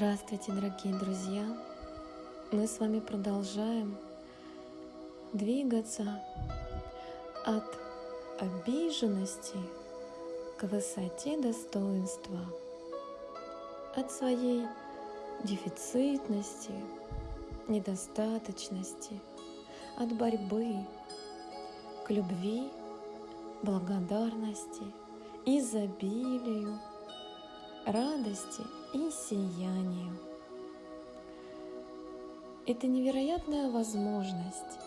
Здравствуйте, дорогие друзья! Мы с вами продолжаем двигаться от обиженности к высоте достоинства, от своей дефицитности, недостаточности, от борьбы к любви, благодарности, изобилию, радости и сиянию. Это невероятная возможность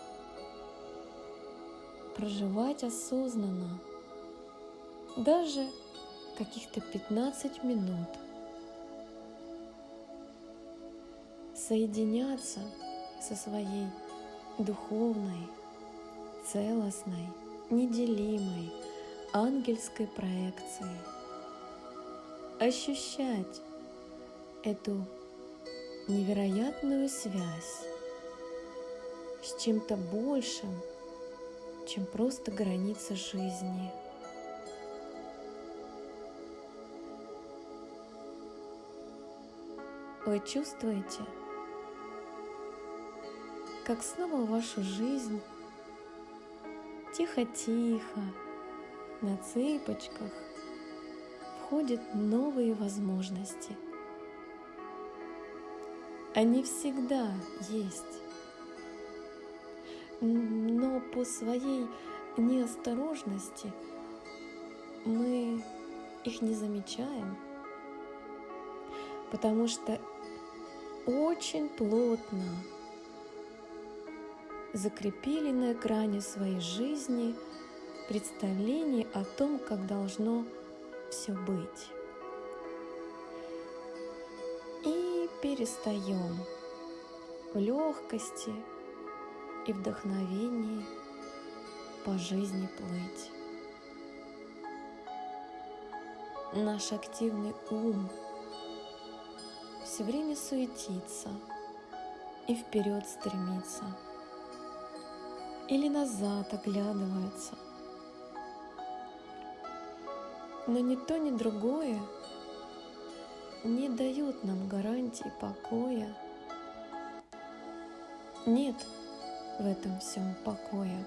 проживать осознанно даже каких-то 15 минут, соединяться со своей духовной, целостной, неделимой ангельской проекцией – ощущать эту невероятную связь с чем-то большим, чем просто граница жизни. Вы чувствуете, как снова в вашу жизнь тихо-тихо, на цыпочках входят новые возможности. Они всегда есть, но по своей неосторожности мы их не замечаем, потому что очень плотно закрепили на экране своей жизни представление о том, как должно все быть. И перестаем в легкости и вдохновении по жизни плыть. Наш активный ум все время суетится и вперед стремится, или назад оглядывается – но ни то, ни другое не дают нам гарантии покоя. Нет в этом всем покоя.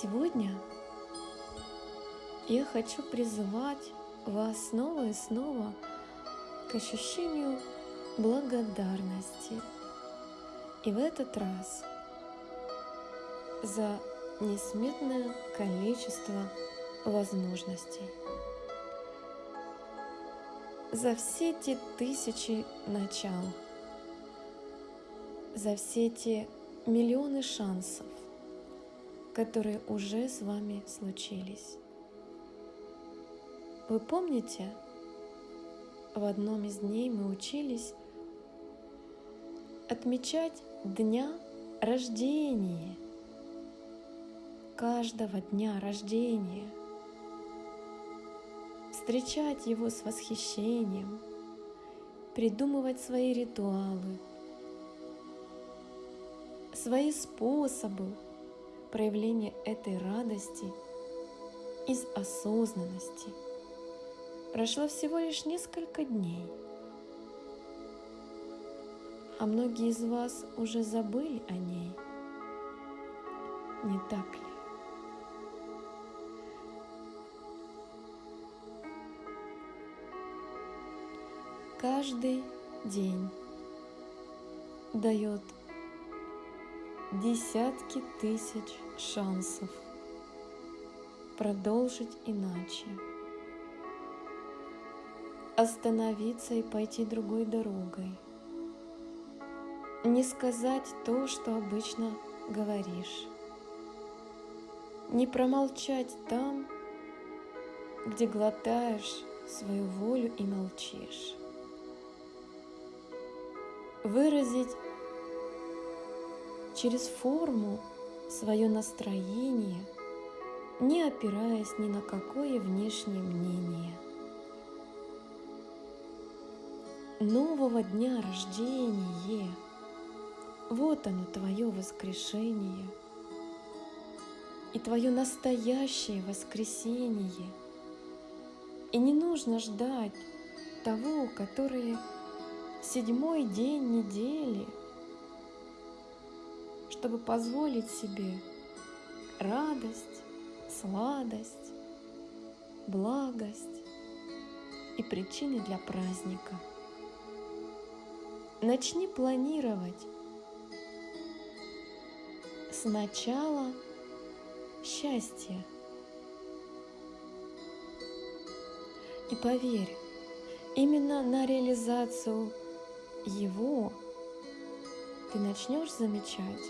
Сегодня я хочу призывать вас снова и снова к ощущению благодарности. И в этот раз за несметное количество возможностей. За все те тысячи начал, за все те миллионы шансов, которые уже с вами случились. Вы помните, в одном из дней мы учились отмечать дня рождения – каждого дня рождения, встречать его с восхищением, придумывать свои ритуалы, свои способы проявления этой радости из осознанности. Прошло всего лишь несколько дней, а многие из вас уже забыли о ней. Не так ли? Каждый день дает десятки тысяч шансов продолжить иначе, остановиться и пойти другой дорогой, не сказать то, что обычно говоришь, не промолчать там, где глотаешь свою волю и молчишь выразить через форму свое настроение, не опираясь ни на какое внешнее мнение. Нового дня рождения, вот оно твое воскрешение и твое настоящее воскресение. И не нужно ждать того, который седьмой день недели, чтобы позволить себе радость, сладость, благость и причины для праздника. Начни планировать сначала счастье. И поверь, именно на реализацию его ты начнешь замечать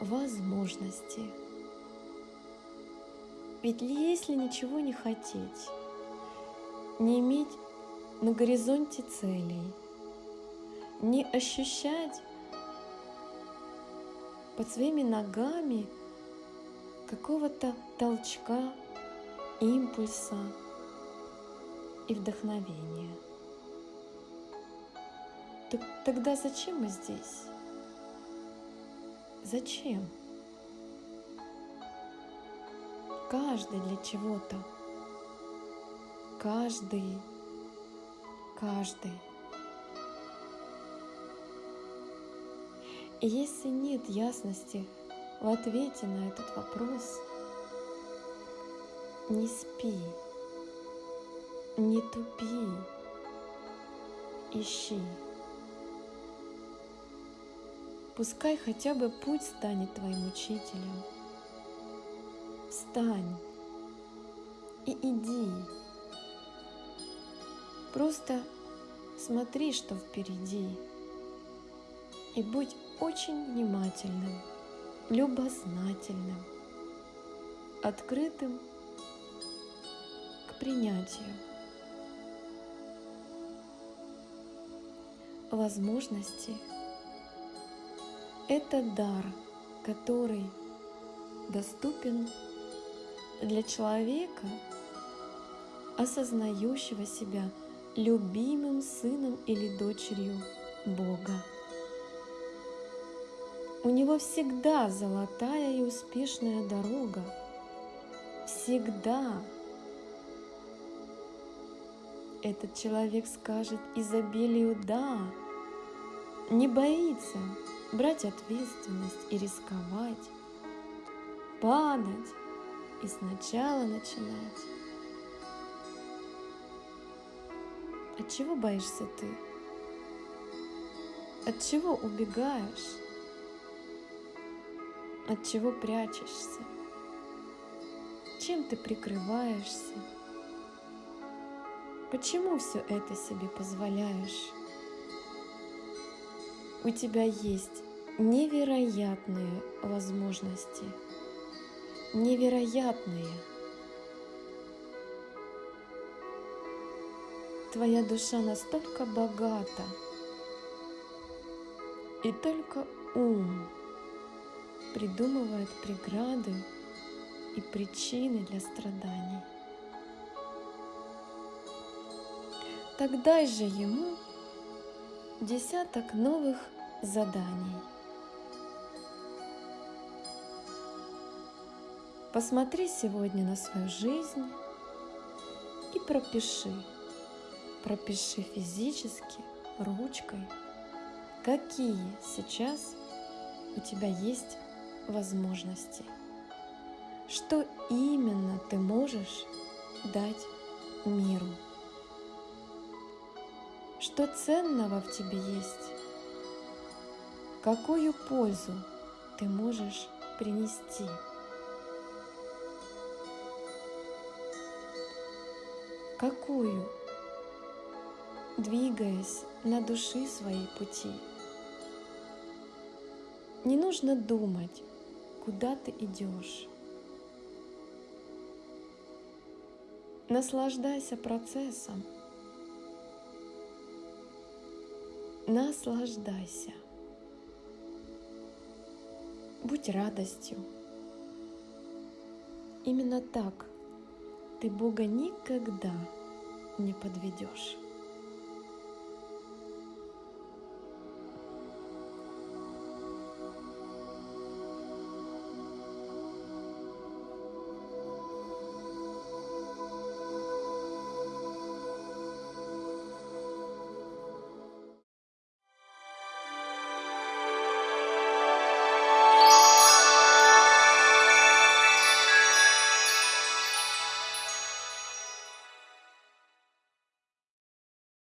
возможности. Ведь если ничего не хотеть, не иметь на горизонте целей, не ощущать под своими ногами какого-то толчка, импульса и вдохновения. Так тогда зачем мы здесь? Зачем? Каждый для чего-то. Каждый. Каждый. И если нет ясности в ответе на этот вопрос, не спи, не тупи, ищи. Пускай хотя бы путь станет твоим учителем. Встань и иди. Просто смотри, что впереди. И будь очень внимательным, любознательным, открытым к принятию. Возможности – это дар, который доступен для человека, осознающего себя любимым сыном или дочерью Бога. У него всегда золотая и успешная дорога. Всегда. Этот человек скажет изобилию «да», не боится брать ответственность и рисковать, падать и сначала начинать. От чего боишься ты? От чего убегаешь? От чего прячешься? Чем ты прикрываешься? Почему все это себе позволяешь? У тебя есть невероятные возможности. Невероятные. Твоя душа настолько богата, и только ум придумывает преграды и причины для страданий. Тогда же ему десяток новых заданий. Посмотри сегодня на свою жизнь и пропиши. Пропиши физически, ручкой, какие сейчас у тебя есть возможности. Что именно ты можешь дать миру? Что ценного в тебе есть? Какую пользу ты можешь принести? Какую? Двигаясь на души своей пути. Не нужно думать, куда ты идешь. Наслаждайся процессом. Наслаждайся. Будь радостью. Именно так ты Бога никогда не подведешь.